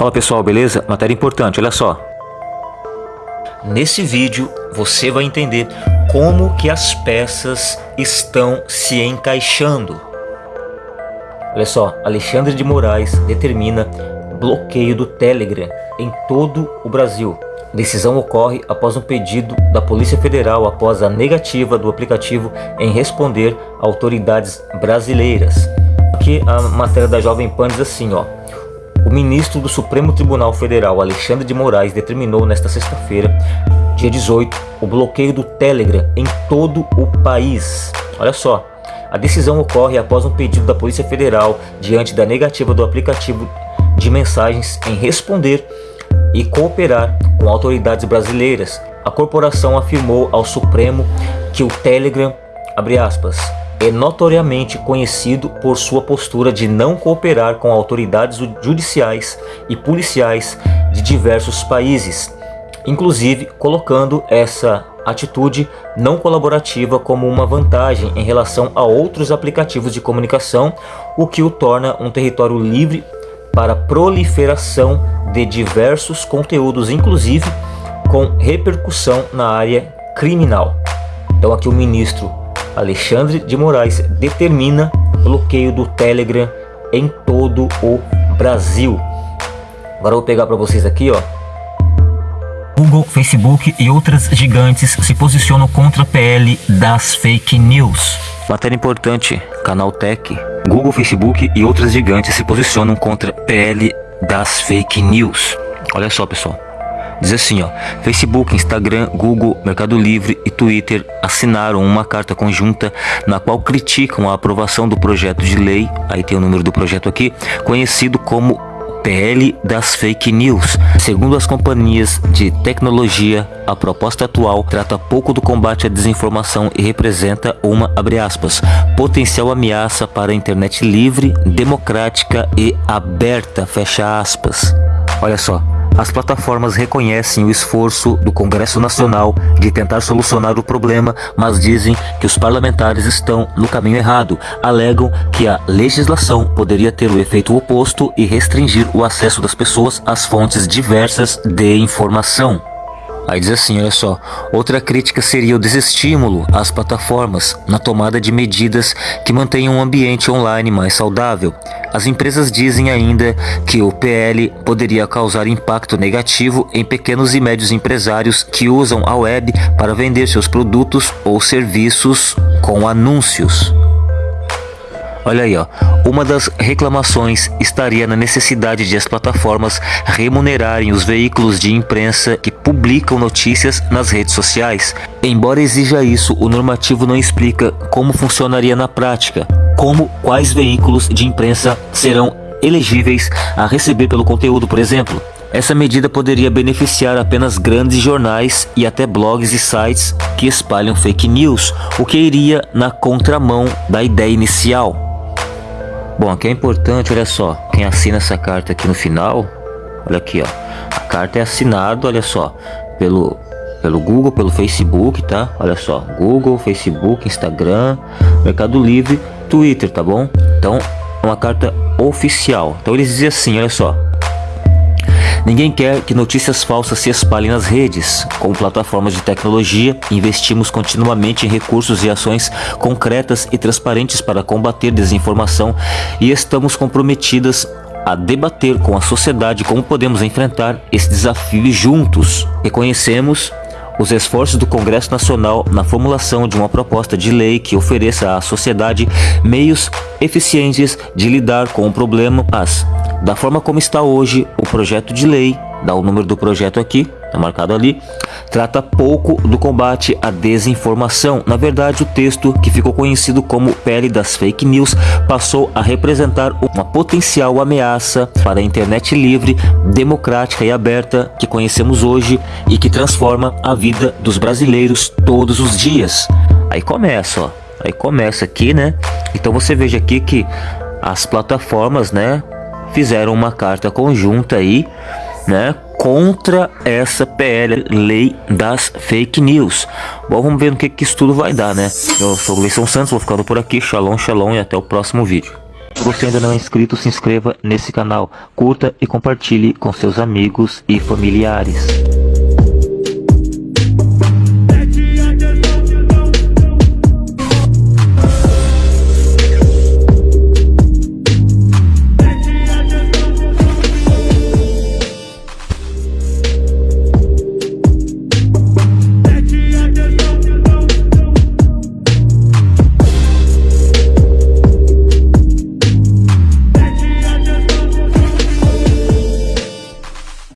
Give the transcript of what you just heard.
Fala pessoal, beleza? Matéria importante, olha só. Nesse vídeo você vai entender como que as peças estão se encaixando. Olha só, Alexandre de Moraes determina bloqueio do Telegram em todo o Brasil. Decisão ocorre após um pedido da Polícia Federal após a negativa do aplicativo em responder a autoridades brasileiras. Aqui a matéria da Jovem Pan diz assim, ó. O ministro do Supremo Tribunal Federal, Alexandre de Moraes, determinou nesta sexta-feira, dia 18, o bloqueio do Telegram em todo o país. Olha só, a decisão ocorre após um pedido da Polícia Federal diante da negativa do aplicativo de mensagens em responder e cooperar com autoridades brasileiras. A corporação afirmou ao Supremo que o Telegram, aspas, é notoriamente conhecido por sua postura de não cooperar com autoridades judiciais e policiais de diversos países, inclusive colocando essa atitude não colaborativa como uma vantagem em relação a outros aplicativos de comunicação, o que o torna um território livre para proliferação de diversos conteúdos, inclusive com repercussão na área criminal. Então aqui o ministro Alexandre de Moraes determina bloqueio do Telegram em todo o Brasil. Agora eu vou pegar para vocês aqui, ó. Google, Facebook e outras gigantes se posicionam contra a PL das fake news. Matéria importante, Canal Tech. Google, Facebook e outras gigantes se posicionam contra PL das fake news. Olha só, pessoal. Diz assim, ó, Facebook, Instagram, Google, Mercado Livre e Twitter assinaram uma carta conjunta na qual criticam a aprovação do projeto de lei, aí tem o número do projeto aqui, conhecido como PL das fake news. Segundo as companhias de tecnologia, a proposta atual trata pouco do combate à desinformação e representa uma, aspas, potencial ameaça para a internet livre, democrática e aberta, fecha aspas. Olha só, as plataformas reconhecem o esforço do Congresso Nacional de tentar solucionar o problema, mas dizem que os parlamentares estão no caminho errado. Alegam que a legislação poderia ter o efeito oposto e restringir o acesso das pessoas às fontes diversas de informação. Aí diz assim, olha só, outra crítica seria o desestímulo às plataformas na tomada de medidas que mantenham um ambiente online mais saudável. As empresas dizem ainda que o PL poderia causar impacto negativo em pequenos e médios empresários que usam a web para vender seus produtos ou serviços com anúncios. Olha aí, ó. Uma das reclamações estaria na necessidade de as plataformas remunerarem os veículos de imprensa que publicam notícias nas redes sociais. Embora exija isso, o normativo não explica como funcionaria na prática, como quais veículos de imprensa serão elegíveis a receber pelo conteúdo, por exemplo. Essa medida poderia beneficiar apenas grandes jornais e até blogs e sites que espalham fake news, o que iria na contramão da ideia inicial. Bom, aqui é importante, olha só, quem assina essa carta aqui no final, olha aqui, ó, a carta é assinada, olha só, pelo pelo Google, pelo Facebook, tá? Olha só, Google, Facebook, Instagram, Mercado Livre, Twitter, tá bom? Então, é uma carta oficial. Então eles dizem assim, olha só, Ninguém quer que notícias falsas se espalhem nas redes. Como plataformas de tecnologia, investimos continuamente em recursos e ações concretas e transparentes para combater desinformação e estamos comprometidas a debater com a sociedade como podemos enfrentar esse desafio juntos. Reconhecemos os esforços do Congresso Nacional na formulação de uma proposta de lei que ofereça à sociedade meios eficientes de lidar com o problema, mas da forma como está hoje o projeto de lei, dá o número do projeto aqui, tá marcado ali, trata pouco do combate à desinformação. Na verdade, o texto, que ficou conhecido como Pele das Fake News, passou a representar uma potencial ameaça para a internet livre, democrática e aberta que conhecemos hoje e que transforma a vida dos brasileiros todos os dias. Aí começa, ó. Aí começa aqui, né? Então você veja aqui que as plataformas, né, fizeram uma carta conjunta aí, né, contra essa PL, lei das fake news. Bom, vamos ver no que, que isso tudo vai dar, né? Eu sou o Gleison Santos, vou ficando por aqui, shalom, shalom e até o próximo vídeo. Se você ainda não é inscrito, se inscreva nesse canal, curta e compartilhe com seus amigos e familiares.